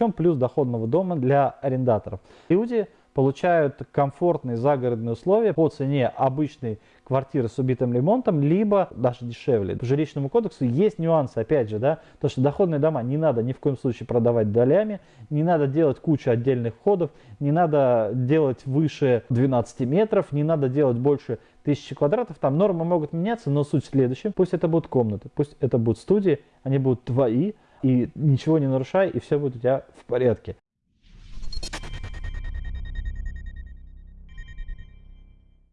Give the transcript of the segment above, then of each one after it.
чем плюс доходного дома для арендаторов? Люди получают комфортные загородные условия по цене обычной квартиры с убитым ремонтом, либо даже дешевле. По жилищному кодексу есть нюансы, опять же, да, то, что доходные дома не надо ни в коем случае продавать долями, не надо делать кучу отдельных входов, не надо делать выше 12 метров, не надо делать больше тысячи квадратов, там нормы могут меняться, но суть в следующем, пусть это будут комнаты, пусть это будут студии, они будут твои, и ничего не нарушай, и все будет у тебя в порядке.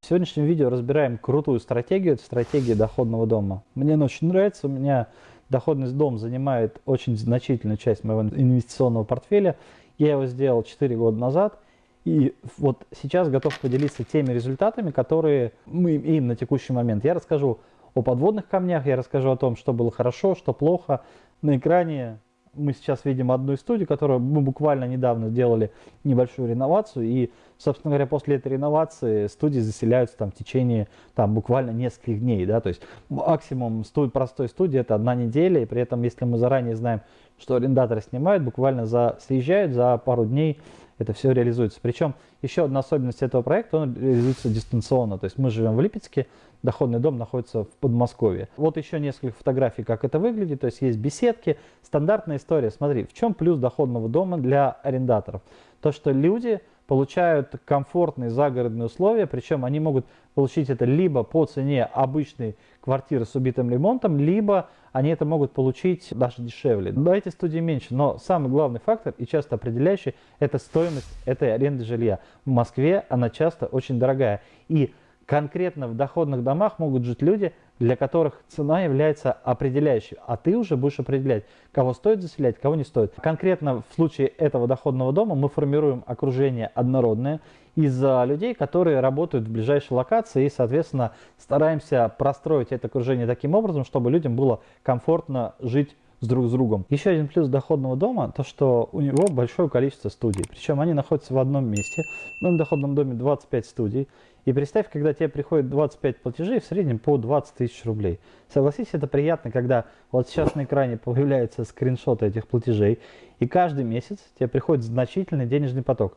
В сегодняшнем видео разбираем крутую стратегию, это стратегия доходного дома. Мне она очень нравится, у меня доходный дом занимает очень значительную часть моего инвестиционного портфеля. Я его сделал 4 года назад, и вот сейчас готов поделиться теми результатами, которые мы имеем на текущий момент. Я расскажу о подводных камнях, я расскажу о том, что было хорошо, что плохо. На экране мы сейчас видим одну из студий, которую мы буквально недавно сделали небольшую реновацию. И, собственно говоря, после этой реновации студии заселяются там в течение там, буквально нескольких дней. Да? То есть максимум студ, простой студии это одна неделя. И при этом, если мы заранее знаем, что арендаторы снимают, буквально за, съезжают за пару дней это все реализуется. Причем еще одна особенность этого проекта, он реализуется дистанционно. То есть мы живем в Липецке, доходный дом находится в Подмосковье. Вот еще несколько фотографий, как это выглядит. То есть есть беседки, стандартная история. Смотри, в чем плюс доходного дома для арендаторов? То, что люди получают комфортные загородные условия, причем они могут получить это либо по цене обычной квартиры с убитым ремонтом, либо они это могут получить даже дешевле. Да, эти студии меньше, но самый главный фактор и часто определяющий – это стоимость этой аренды жилья. В Москве она часто очень дорогая. И конкретно в доходных домах могут жить люди, для которых цена является определяющей, а ты уже будешь определять, кого стоит заселять, кого не стоит. Конкретно в случае этого доходного дома мы формируем окружение однородное из людей, которые работают в ближайшей локации и, соответственно, стараемся простроить это окружение таким образом, чтобы людям было комфортно жить с друг с другом. Еще один плюс доходного дома, то что у него большое количество студий. Причем они находятся в одном месте. В моем доходном доме 25 студий. И представь, когда тебе приходит 25 платежей, в среднем по 20 тысяч рублей. Согласись, это приятно, когда вот сейчас на экране появляются скриншоты этих платежей, и каждый месяц тебе приходит значительный денежный поток.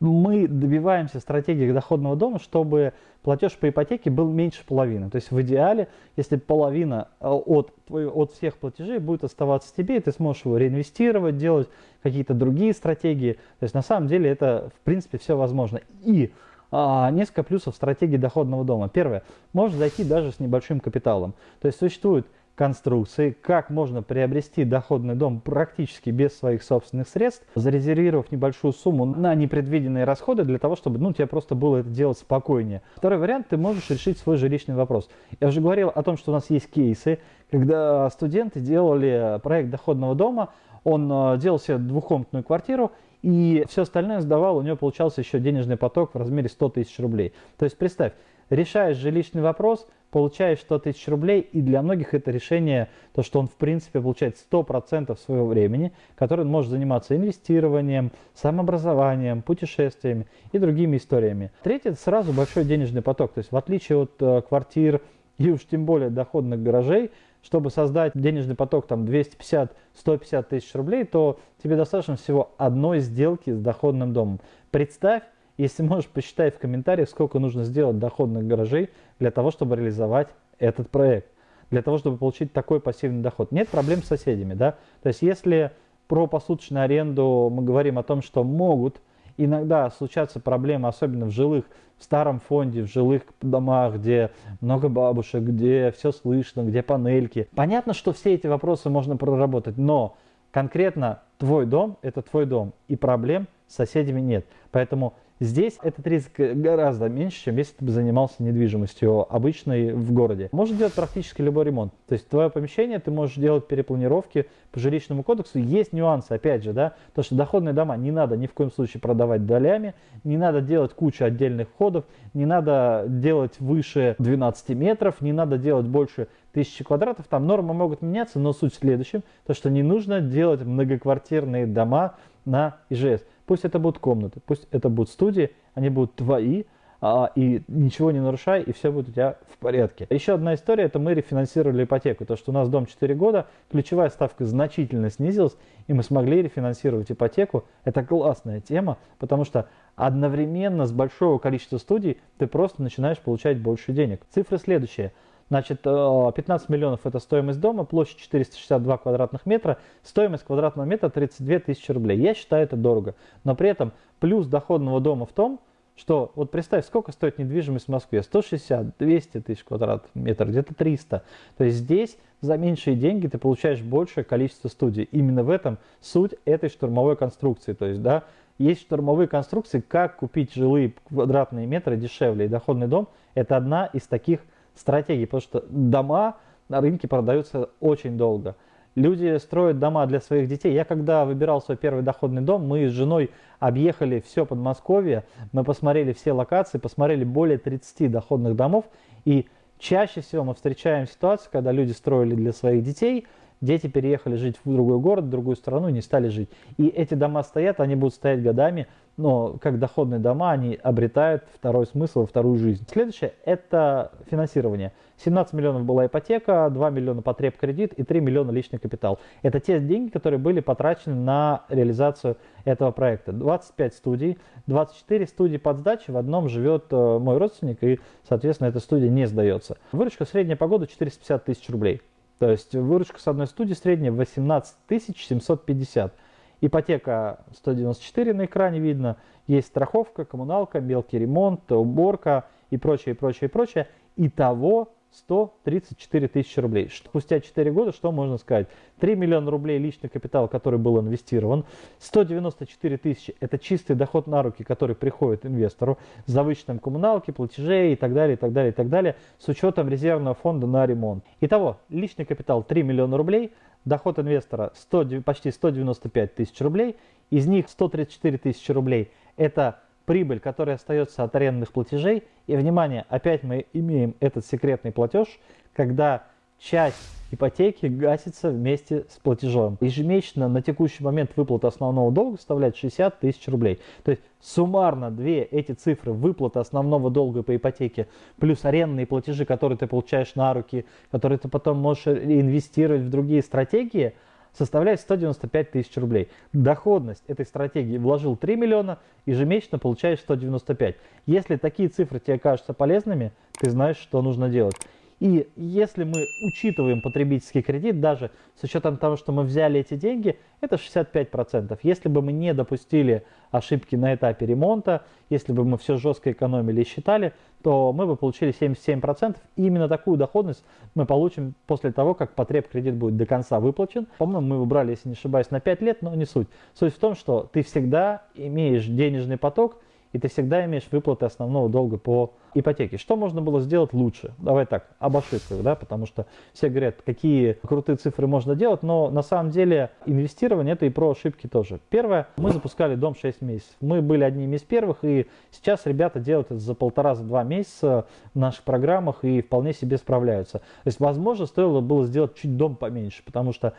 Мы добиваемся стратегии доходного дома, чтобы платеж по ипотеке был меньше половины. То есть в идеале, если половина э, от, от всех платежей будет оставаться тебе, ты сможешь его реинвестировать, делать какие-то другие стратегии. То есть на самом деле это в принципе все возможно. И а, несколько плюсов стратегии доходного дома. Первое, можно зайти даже с небольшим капиталом. То есть существуют конструкции, как можно приобрести доходный дом практически без своих собственных средств, зарезервировав небольшую сумму на непредвиденные расходы для того, чтобы ну, тебе просто было это делать спокойнее. Второй вариант, ты можешь решить свой жилищный вопрос. Я уже говорил о том, что у нас есть кейсы, когда студенты делали проект доходного дома, он э, делал себе двухкомнатную квартиру, и все остальное сдавал, у него получался еще денежный поток в размере 100 тысяч рублей. То есть представь, решаешь жилищный вопрос, получаешь 100 тысяч рублей, и для многих это решение, то, что он в принципе получает 100% своего времени, который он может заниматься инвестированием, самообразованием, путешествиями и другими историями. Третье – это сразу большой денежный поток, то есть в отличие от э, квартир и уж тем более доходных гаражей, чтобы создать денежный поток там 250-150 тысяч рублей, то тебе достаточно всего одной сделки с доходным домом. Представь, если можешь, посчитай в комментариях, сколько нужно сделать доходных гаражей для того, чтобы реализовать этот проект, для того, чтобы получить такой пассивный доход. Нет проблем с соседями, да? То есть если про посуточную аренду мы говорим о том, что могут иногда случаются проблемы, особенно в жилых, в старом фонде, в жилых домах, где много бабушек, где все слышно, где панельки. Понятно, что все эти вопросы можно проработать, но конкретно твой дом – это твой дом, и проблем с соседями нет. Поэтому Здесь этот риск гораздо меньше, чем если ты бы занимался недвижимостью обычной в городе. Можно делать практически любой ремонт. То есть твое помещение ты можешь делать перепланировки по жилищному кодексу. Есть нюансы, опять же, да, то что доходные дома не надо ни в коем случае продавать долями, не надо делать кучу отдельных входов, не надо делать выше 12 метров, не надо делать больше тысячи квадратов, там нормы могут меняться, но суть в следующем, то что не нужно делать многоквартирные дома на ИЖС. Пусть это будут комнаты, пусть это будут студии, они будут твои, а, и ничего не нарушай, и все будет у тебя в порядке. Еще одна история, это мы рефинансировали ипотеку, то что у нас дом 4 года, ключевая ставка значительно снизилась, и мы смогли рефинансировать ипотеку. Это классная тема, потому что одновременно с большого количества студий ты просто начинаешь получать больше денег. Цифры следующие. Значит, 15 э, миллионов это стоимость дома, площадь 462 квадратных метра, стоимость квадратного метра 32 тысячи рублей. Я считаю это дорого. Но при этом плюс доходного дома в том, что вот представь, сколько стоит недвижимость в Москве? 160, 200 тысяч квадратных метров, где-то 300. То есть здесь за меньшие деньги ты получаешь большее количество студий. Именно в этом суть этой штурмовой конструкции. То есть, да, есть штурмовые конструкции, как купить жилые квадратные метры дешевле. И доходный дом – это одна из таких стратегий, потому что дома на рынке продаются очень долго. Люди строят дома для своих детей. Я когда выбирал свой первый доходный дом, мы с женой объехали все Подмосковье, мы посмотрели все локации, посмотрели более 30 доходных домов. И чаще всего мы встречаем ситуацию, когда люди строили для своих детей, дети переехали жить в другой город, в другую страну не стали жить. И эти дома стоят, они будут стоять годами, но как доходные дома они обретают второй смысл, вторую жизнь. Следующее – это финансирование. 17 миллионов была ипотека, 2 миллиона потреб кредит и 3 миллиона личный капитал. Это те деньги, которые были потрачены на реализацию этого проекта. 25 студий, 24 студии под сдачей, в одном живет э, мой родственник и, соответственно, эта студия не сдается. Выручка средняя по году 450 тысяч рублей. То есть выручка с одной студии средняя 18 750. Ипотека 194 на экране видно, есть страховка, коммуналка, мелкий ремонт, уборка и прочее, прочее, прочее. Итого 134 тысячи рублей. Спустя 4 года что можно сказать? 3 миллиона рублей личный капитал, который был инвестирован. 194 тысячи – это чистый доход на руки, который приходит инвестору за вычетом коммуналки, платежей и так далее, и так далее, и так далее, с учетом резервного фонда на ремонт. Итого, личный капитал 3 миллиона рублей, доход инвестора 100, почти 195 тысяч рублей, из них 134 тысячи рублей – это прибыль, которая остается от арендных платежей. И, внимание, опять мы имеем этот секретный платеж, когда часть ипотеки гасится вместе с платежом. Ежемесячно на текущий момент выплата основного долга составляет 60 тысяч рублей. То есть суммарно две эти цифры, выплата основного долга по ипотеке, плюс арендные платежи, которые ты получаешь на руки, которые ты потом можешь инвестировать в другие стратегии – составляет 195 тысяч рублей. Доходность этой стратегии вложил 3 миллиона, ежемесячно получаешь 195. Если такие цифры тебе кажутся полезными, ты знаешь, что нужно делать. И если мы учитываем потребительский кредит, даже с учетом того, что мы взяли эти деньги, это 65%. Если бы мы не допустили ошибки на этапе ремонта, если бы мы все жестко экономили и считали, то мы бы получили 77%. И именно такую доходность мы получим после того, как потреб кредит будет до конца выплачен. По-моему, мы выбрали, если не ошибаюсь, на 5 лет, но не суть. Суть в том, что ты всегда имеешь денежный поток, и ты всегда имеешь выплаты основного долга по ипотеке. Что можно было сделать лучше? Давай так, об ошибках, да, потому что все говорят, какие крутые цифры можно делать, но на самом деле инвестирование это и про ошибки тоже. Первое, мы запускали дом 6 месяцев. Мы были одними из первых, и сейчас ребята делают это за полтора, за два месяца в наших программах и вполне себе справляются. То есть, возможно, стоило было сделать чуть дом поменьше, потому что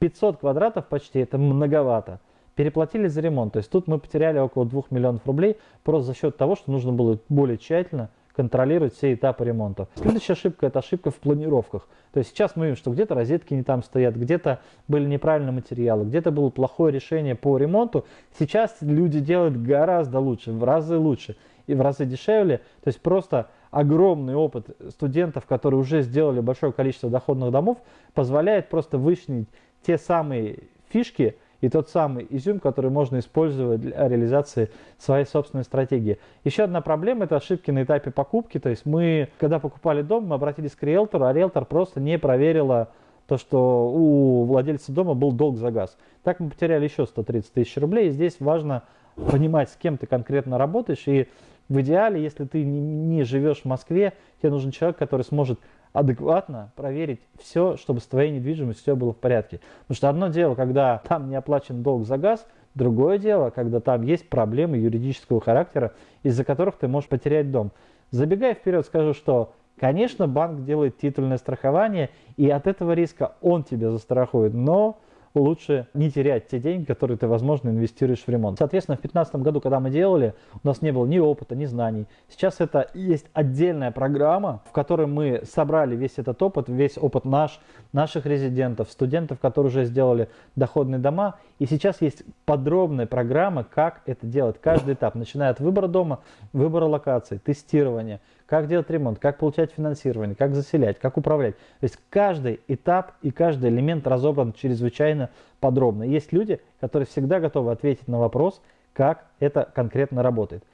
500 квадратов почти это многовато переплатили за ремонт. То есть тут мы потеряли около 2 миллионов рублей просто за счет того, что нужно было более тщательно контролировать все этапы ремонта. Следующая ошибка – это ошибка в планировках. То есть сейчас мы видим, что где-то розетки не там стоят, где-то были неправильные материалы, где-то было плохое решение по ремонту. Сейчас люди делают гораздо лучше, в разы лучше и в разы дешевле. То есть просто огромный опыт студентов, которые уже сделали большое количество доходных домов, позволяет просто вычленить те самые фишки, и тот самый изюм, который можно использовать для реализации своей собственной стратегии. Еще одна проблема – это ошибки на этапе покупки. То есть мы, когда покупали дом, мы обратились к риэлтору, а риэлтор просто не проверила то, что у владельца дома был долг за газ. Так мы потеряли еще 130 тысяч рублей. И здесь важно понимать, с кем ты конкретно работаешь. И в идеале, если ты не живешь в Москве, тебе нужен человек, который сможет адекватно проверить все, чтобы с твоей недвижимостью все было в порядке. Потому что одно дело, когда там не оплачен долг за газ, другое дело, когда там есть проблемы юридического характера, из-за которых ты можешь потерять дом. Забегая вперед, скажу, что, конечно, банк делает титульное страхование, и от этого риска он тебя застрахует, но лучше не терять те деньги, которые ты, возможно, инвестируешь в ремонт. Соответственно, в 2015 году, когда мы делали, у нас не было ни опыта, ни знаний. Сейчас это есть отдельная программа, в которой мы собрали весь этот опыт, весь опыт наш, наших резидентов, студентов, которые уже сделали доходные дома. И сейчас есть подробная программа, как это делать. Каждый этап, начиная от выбора дома, выбора локации, тестирования, как делать ремонт, как получать финансирование, как заселять, как управлять. То есть каждый этап и каждый элемент разобран чрезвычайно подробно. Есть люди, которые всегда готовы ответить на вопрос, как это конкретно работает.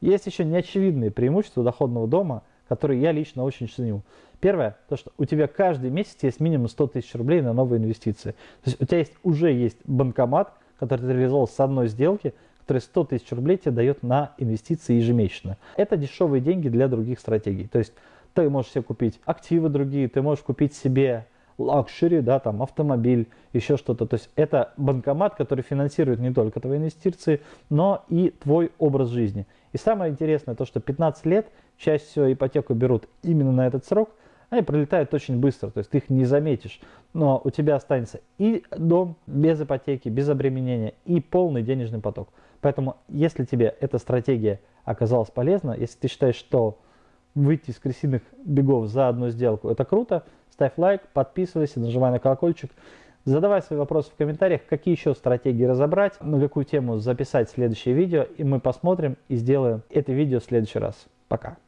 Есть еще неочевидные преимущества доходного дома, которые я лично очень ценю. Первое, то что у тебя каждый месяц есть минимум 100 тысяч рублей на новые инвестиции. То есть у тебя есть, уже есть банкомат, который ты реализовал с одной сделки, который 100 тысяч рублей тебе дает на инвестиции ежемесячно. Это дешевые деньги для других стратегий. То есть ты можешь себе купить активы другие, ты можешь купить себе luxury, да, там автомобиль, еще что-то. То есть это банкомат, который финансирует не только твои инвестиции, но и твой образ жизни. И самое интересное то, что 15 лет чаще всего ипотеку берут именно на этот срок, они пролетают очень быстро, то есть ты их не заметишь, но у тебя останется и дом без ипотеки, без обременения, и полный денежный поток. Поэтому, если тебе эта стратегия оказалась полезна, если ты считаешь, что выйти из крысиных бегов за одну сделку, это круто, ставь лайк, подписывайся, нажимай на колокольчик. Задавай свои вопросы в комментариях, какие еще стратегии разобрать, на какую тему записать следующее видео, и мы посмотрим и сделаем это видео в следующий раз. Пока.